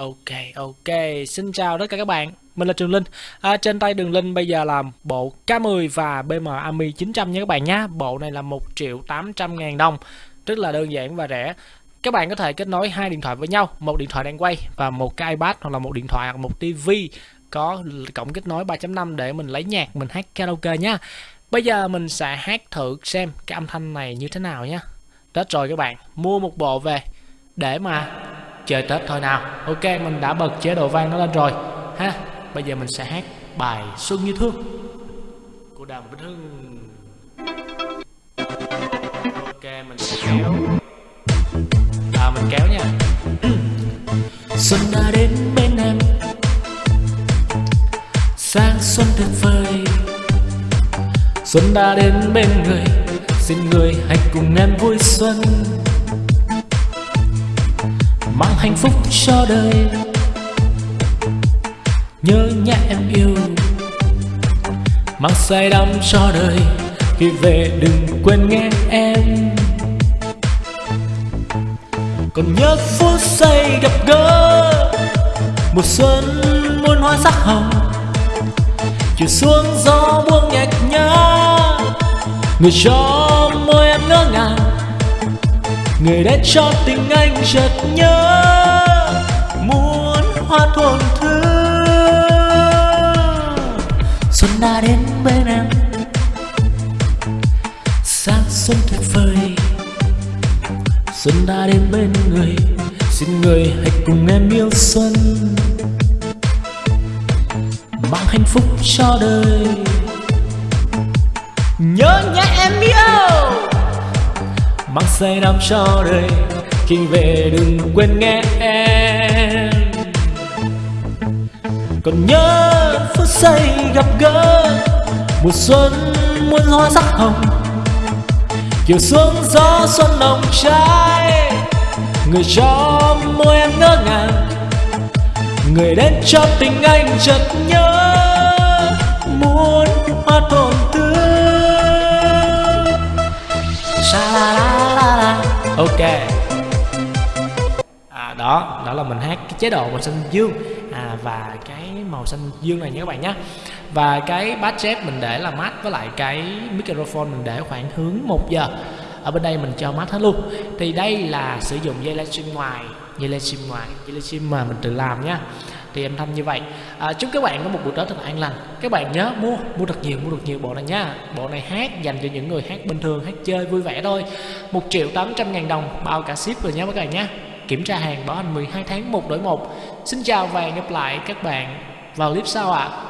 Ok ok. Xin chào tất cả các bạn. Mình là Trường Linh. À, Trên tay Đường Linh bây giờ là bộ K10 và BM Ami 900 nha các bạn nhé Bộ này là 1 triệu 800 ngàn đồng Rất là đơn giản và rẻ. Các bạn có thể kết nối hai điện thoại với nhau. Một điện thoại đang quay và một cái iPad hoặc là một điện thoại hoặc một TV có cổng kết nối 3.5 để mình lấy nhạc mình hát karaoke nhá. Bây giờ mình sẽ hát thử xem cái âm thanh này như thế nào nhé đó rồi các bạn mua một bộ về để mà chơi Tết thôi nào. Ok, mình đã bật chế độ vang nó lên rồi. Ha, Bây giờ mình sẽ hát bài Xuân Như Thương. Của Đàm Vĩnh Hưng. Ok, mình sẽ kéo. À mình kéo nha. Xuân đã đến bên em. Sáng xuân tuyệt vời. Xuân đã đến bên người. Xin người hãy cùng em vui xuân hạnh phúc cho đời. Nhớ nhà em yêu, mang say đắm cho đời, khi về đừng quên nghe em. Còn nhớ phút giây gặp gỡ, mùa xuân muôn hoa sắc hồng. Chiều xuống gió buông nhạt nhá người cho người đến cho tình anh chợt nhớ, muốn hoa thuần thứ. Xuân đã đến bên em, sáng xuân tuyệt vời. Xuân đã đến bên người, xin người hãy cùng em yêu xuân. Mang hạnh phúc cho đời. Nhớ nhé em yêu! Mang say đắm cho đời, khi về đừng quên nghe em. Còn nhớ phút giây gặp gỡ, mùa xuân muôn hoa sắc hồng. Chiều xuống gió xuân nồng cháy, người cho môi em ngỡ ngàng. Người đến cho tình anh chợt nhớ, muốn hoa tổn thương. Sa la la Ok. À, Đó, đó là mình hát cái chế độ màu xanh dương. À, Và cái màu xanh dương này nha các bạn nhé Và cái bass chép mình để là mát Với lại cái microphone mình để khoảng hướng 1 giờ. Ở bên đây mình cho mát hết luôn. Thì đây là sử dụng dây livestream ngoài Dây livestream ngoài, dây livestream mà mình tự làm nhé thì em thăm như vậy. À, chúc các bạn có một buổi tối thật an lành. Các bạn nhớ mua mua thật nhiều mua được nhiều bộ này nhá bộ này hát dành cho những người hát bình thường hát chơi vui vẻ thôi. Một triệu tám trăm ngàn đồng bao cả ship rồi nhé các bạn nhé. Kiểm tra hàng bảo hành 12 tháng một đổi một. Xin chào và hẹn gặp lại các bạn vào clip sau ạ. à.